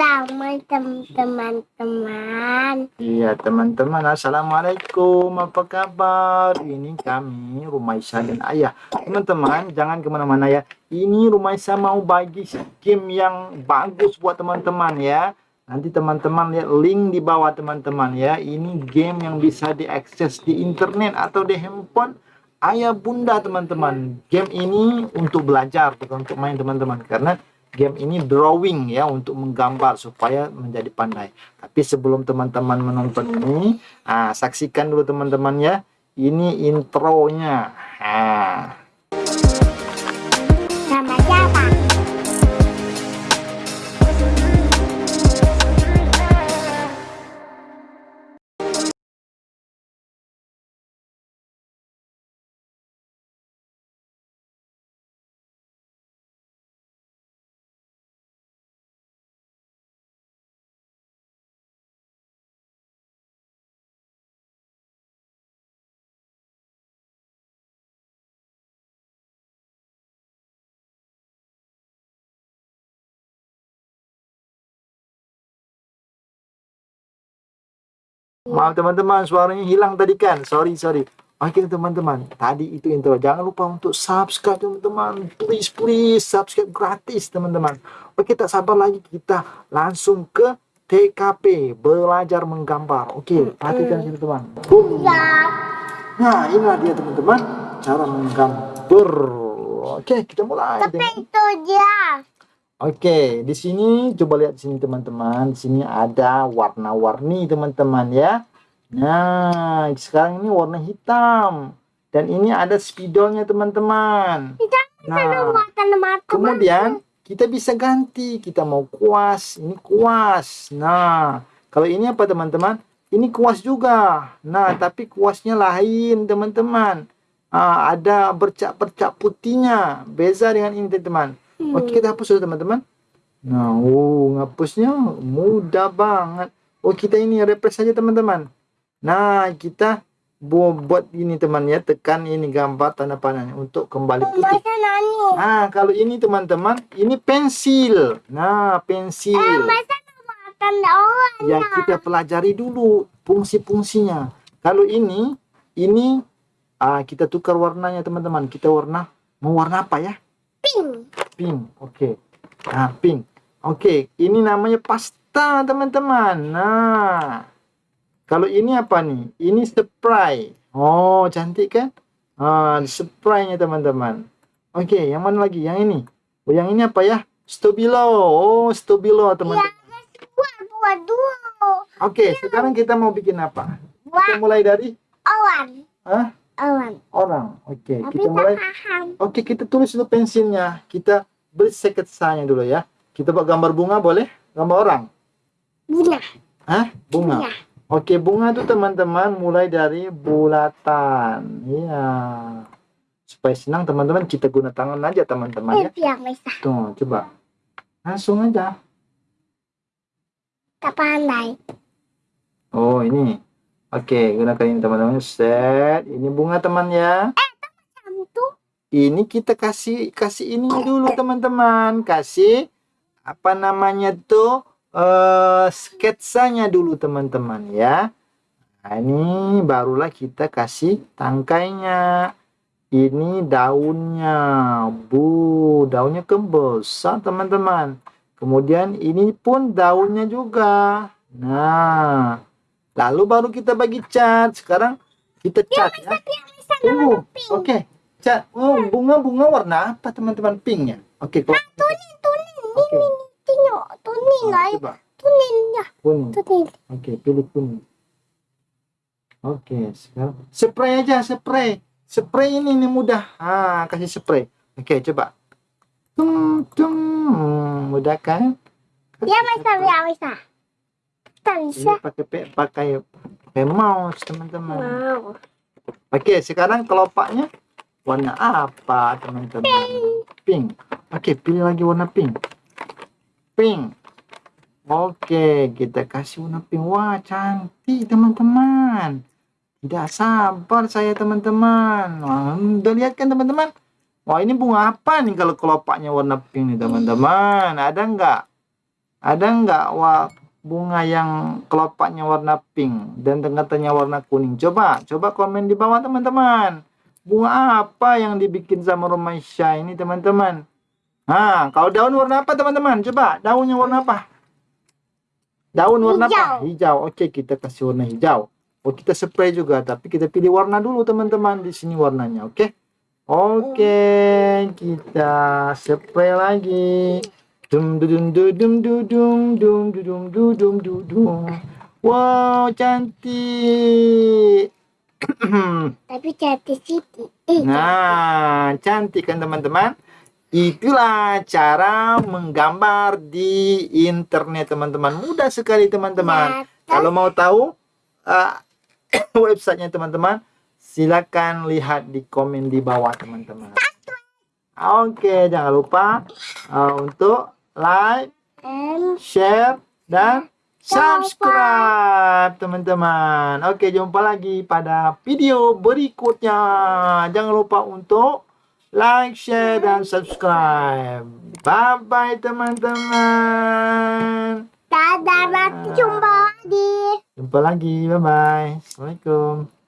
sama teman-teman. Iya teman-teman. Assalamualaikum. Apa kabar? Ini kami Rumaisa dan Ayah. Teman-teman jangan ke mana-mana ya. Ini Rumaisa mau bagi game yang bagus buat teman-teman ya. Nanti teman-teman lihat link di bawah teman-teman ya. Ini game yang bisa diakses di internet atau di handphone. Ayah bunda teman-teman. Game ini untuk belajar bukan untuk main teman-teman. Karena game ini drawing ya untuk menggambar supaya menjadi pandai. Tapi sebelum teman-teman menonton ini, ah, saksikan dulu teman-teman ya. Ini intronya. Maaf teman-teman, suaranya hilang tadi kan. Sorry, sorry. Oke teman-teman, tadi itu intro. Jangan lupa untuk subscribe teman-teman. Please, please subscribe gratis teman-teman. Oke, tak sabar lagi kita langsung ke TKP, belajar menggambar. Oke, perhatikan sini teman. Boom. Ya. Nah, inilah dia teman-teman, cara menggambar. Oke, kita mulai. Tapi itu dia. Oke, di sini coba lihat di sini teman-teman. Di sini ada warna-warni teman-teman ya. Nah, sekarang ini warna hitam. Dan ini ada spidolnya teman-teman. Nah, kemudian kita bisa ganti. Kita mau kuas, ini kuas. Nah, kalau ini apa teman-teman? Ini kuas juga. Nah, tapi kuasnya lain teman-teman. Ah, ada bercak-bercak putihnya. Beza dengan ini teman-teman. Oke, kita hapus dulu teman-teman. Nah, oh, ngapusnya mudah banget. Oh, kita ini refresh saja teman-teman. Nah, kita bu- buat ini teman ya, tekan ini gambar tanda panahnya untuk kembali putih. Nah, kalau ini teman-teman, ini pensil. Nah, pensil. Eh? Ya, kita pelajari dulu fungsi-fungsinya. Kalau ini, ini ah, kita tukar warnanya teman-teman. Kita warna, mau warna apa ya? Pink. Pink. Oke. Nah pink. Oke ini namanya pasta teman-teman. Nah kalau ini apa nih? Ini spray oh cantik kan? Ah spraynya teman-teman. Oke yang mana lagi? Yang ini. Oh yang ini apa ya? Stabilo oh stabilo teman-teman. Dulu. oke sekarang kita mau bikin apa? Kita mulai dari awan. Hah? Awan. orang oke Tapi kita mulai paham. Oke, kita tulis dulu pensilnya. Kita beri sketsanya dulu ya. Kita buat gambar bunga boleh? Gambar orang? Bunga. Hah? Bunga. Bunga. Oke, bunga itu teman-teman mulai dari bulatan. Iya. Supaya senang teman-teman kita guna tangan aja teman-teman ya. Itu yang bisa. Tuh, coba. Langsung aja. Tak pandai. Oh, ini. Oke, gunakan ini teman-teman. Set. Ini bunga teman ya. Ini kita kasih kasih ini dulu teman-teman kasih apa namanya tuh eh sketsanya dulu teman-teman ya nah, ini barulah kita kasih tangkainya ini daunnya bu daunnya kebesar teman-teman kemudian ini pun daunnya juga nah lalu baru kita bagi cat. Sekarang kita cat ya. Tunggu oke. Cat oh bunga-bunga warna apa teman-teman pinknya? Oke kalau tunin tunin. oke. Tengok. Tunin Nah, lah. coba. Tunin ya. kuning oke pilih kuning oke sekarang spray aja spray. Spray ini ini mudah. Ah kasih spray. Oke coba. Tung tung. Hmm, mudah kan? Ya bisa ya bisa. Bisa. ini pakai pe- pakai pakai mouse teman-teman Wow. Oke, sekarang kelopaknya warna apa, teman-teman? Pink. Oke, pilih lagi warna pink. Pink. Oke, kita kasih warna pink. Wah, cantik, teman-teman. Tidak sabar saya, teman-teman. Wah, Udah lihat kan, teman-teman? Wah, ini bunga apa nih kalau kelopaknya warna pink nih, teman-teman? Ada nggak? Ada nggak wa bunga yang kelopaknya warna pink dan tengah-tengahnya warna kuning? Coba, coba komen di bawah teman-teman. Bunga apa yang dibikin sama Romaisha ini teman-teman? Nah, kalau daun warna apa teman-teman? Coba, daunnya warna apa? Daun warna apa? Hijau. Oke, kita kasih warna hijau. Oh, kita spray juga, tapi kita pilih warna dulu teman-teman. Di sini warnanya, oke? Oke, kita spray lagi. Dum dum dum dum dum dum dum dum dum dum dum dum. Wow, cantik. Tapi cantik Siti. Nah, cantik kan teman-teman? Itulah cara menggambar di internet teman-teman. Mudah sekali teman-teman. Kalau mau tahu uh, websitenya teman-teman, silakan lihat di komen di bawah teman-teman. Oke, jangan lupa uh, untuk like, And share, dan subscribe teman-teman. Oke, jumpa lagi pada video berikutnya. Jangan lupa untuk like, share, dan subscribe. Bye-bye teman-teman. dadah jumpa lagi. Jumpa lagi. Bye-bye. Assalamualaikum.